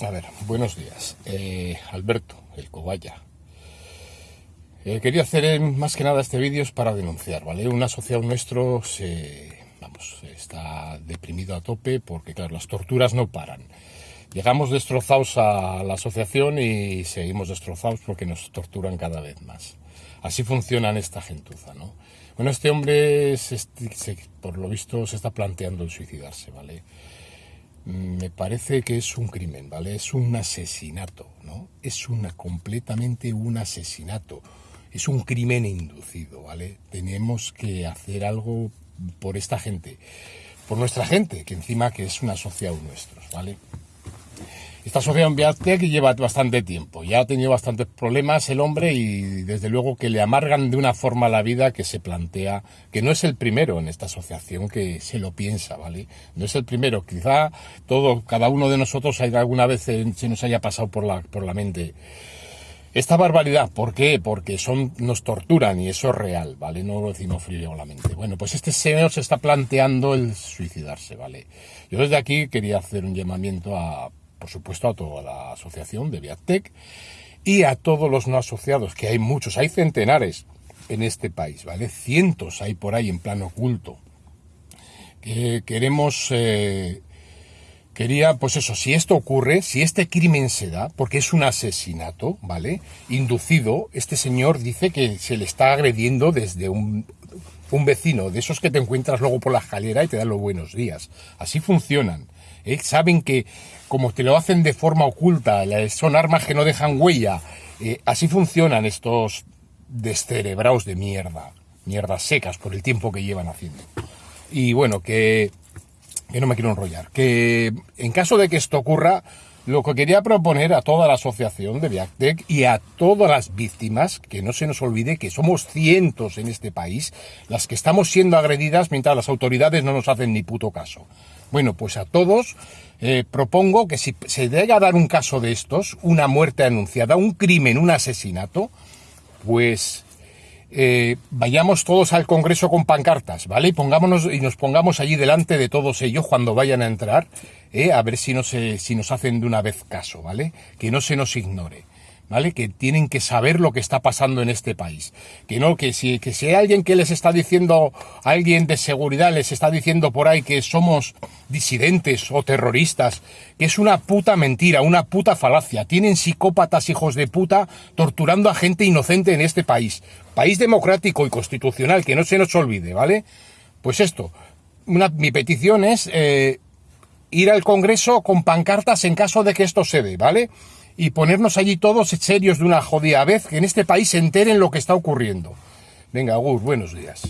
A ver, buenos días. Eh, Alberto, el cobaya. Eh, quería hacer eh, más que nada este vídeo para denunciar, ¿vale? Un asociado nuestro se, vamos, está deprimido a tope porque, claro, las torturas no paran. Llegamos destrozados a la asociación y seguimos destrozados porque nos torturan cada vez más. Así funcionan esta gentuza, ¿no? Bueno, este hombre, por lo visto, se está planteando el suicidarse, ¿vale? Me parece que es un crimen, ¿vale? Es un asesinato, ¿no? Es una completamente un asesinato. Es un crimen inducido, ¿vale? Tenemos que hacer algo por esta gente, por nuestra gente, que encima que es un asociado nuestro, ¿vale? Esta asociación Viatec lleva bastante tiempo, ya ha tenido bastantes problemas el hombre y desde luego que le amargan de una forma la vida que se plantea, que no es el primero en esta asociación que se lo piensa, ¿vale? No es el primero, quizá todo, cada uno de nosotros alguna vez se nos haya pasado por la, por la mente esta barbaridad, ¿por qué? Porque son, nos torturan y eso es real, ¿vale? No lo decimos frívolamente. Bueno, pues este señor se está planteando el suicidarse, ¿vale? Yo desde aquí quería hacer un llamamiento a por supuesto a toda la asociación de Viatec y a todos los no asociados, que hay muchos, hay centenares en este país, ¿vale? Cientos hay por ahí en plano oculto. Que queremos, eh, quería, pues eso, si esto ocurre, si este crimen se da, porque es un asesinato, ¿vale? Inducido, este señor dice que se le está agrediendo desde un, un vecino, de esos que te encuentras luego por la escalera y te dan los buenos días. Así funcionan. ¿Eh? Saben que como te lo hacen de forma oculta, son armas que no dejan huella. Eh, así funcionan estos descerebrados de mierda, mierdas secas por el tiempo que llevan haciendo. Y bueno, que, que no me quiero enrollar, que en caso de que esto ocurra, lo que quería proponer a toda la asociación de Viactec y a todas las víctimas, que no se nos olvide que somos cientos en este país, las que estamos siendo agredidas mientras las autoridades no nos hacen ni puto caso. Bueno, pues a todos eh, propongo que si se llega a dar un caso de estos, una muerte anunciada, un crimen, un asesinato, pues eh, vayamos todos al Congreso con pancartas, ¿vale? Y pongámonos y nos pongamos allí delante de todos ellos cuando vayan a entrar, ¿eh? a ver si, no se, si nos hacen de una vez caso, ¿vale? Que no se nos ignore. ¿Vale? Que tienen que saber lo que está pasando en este país. Que no, que si, que si hay alguien que les está diciendo, alguien de seguridad les está diciendo por ahí que somos disidentes o terroristas, que es una puta mentira, una puta falacia. Tienen psicópatas hijos de puta torturando a gente inocente en este país. País democrático y constitucional, que no se nos olvide, ¿vale? Pues esto, mi petición es eh, ir al Congreso con pancartas en caso de que esto se dé, ¿vale? Y ponernos allí todos serios de una jodida vez, que en este país se enteren lo que está ocurriendo. Venga, Gus, buenos días.